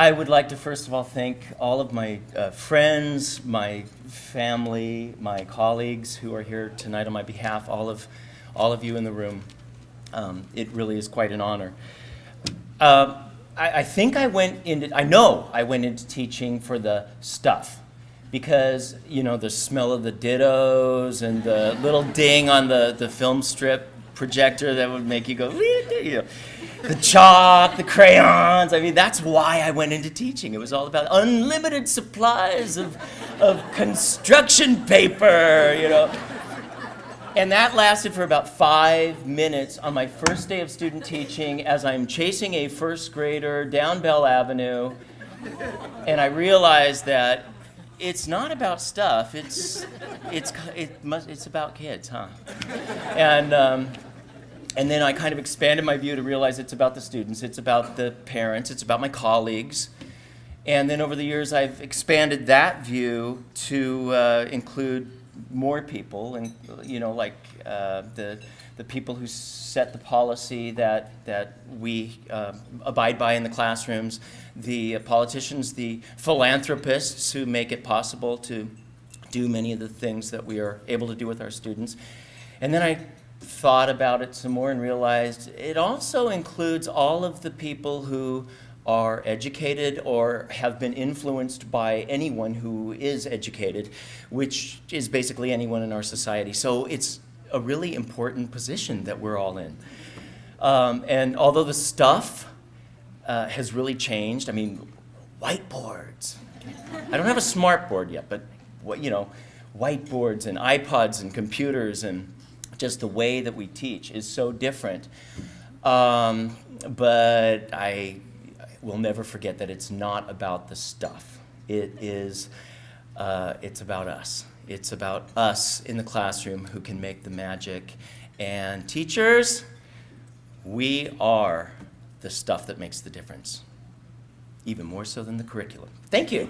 I would like to first of all thank all of my uh, friends, my family, my colleagues who are here tonight on my behalf, all of, all of you in the room. Um, it really is quite an honor. Uh, I, think I went into, I know I went into teaching for the stuff because, you know, the smell of the dittos and the little ding on the, the film strip projector that would make you go, you know, the chalk, the crayons. I mean, that's why I went into teaching. It was all about unlimited supplies of, of construction paper, you know. And that lasted for about five minutes on my first day of student teaching as I'm chasing a first grader down Bell Avenue. And I realized that it's not about stuff, it's, it's, it must, it's about kids, huh? And, um, and then I kind of expanded my view to realize it's about the students, it's about the parents, it's about my colleagues. And then over the years, I've expanded that view to uh, include more people, and you know, like uh, the the people who set the policy that that we uh, abide by in the classrooms, the politicians, the philanthropists who make it possible to do many of the things that we are able to do with our students, and then I thought about it some more and realized it also includes all of the people who are educated or have been influenced by anyone who is educated, which is basically anyone in our society. So it's a really important position that we're all in. Um, and although the stuff uh, has really changed, I mean, whiteboards. I don't have a smart board yet, but what you know, whiteboards and iPods and computers and just the way that we teach is so different. Um, but I will never forget that it's not about the stuff. It is, uh, it's about us. It's about us in the classroom who can make the magic. And teachers, we are the stuff that makes the difference, even more so than the curriculum. Thank you.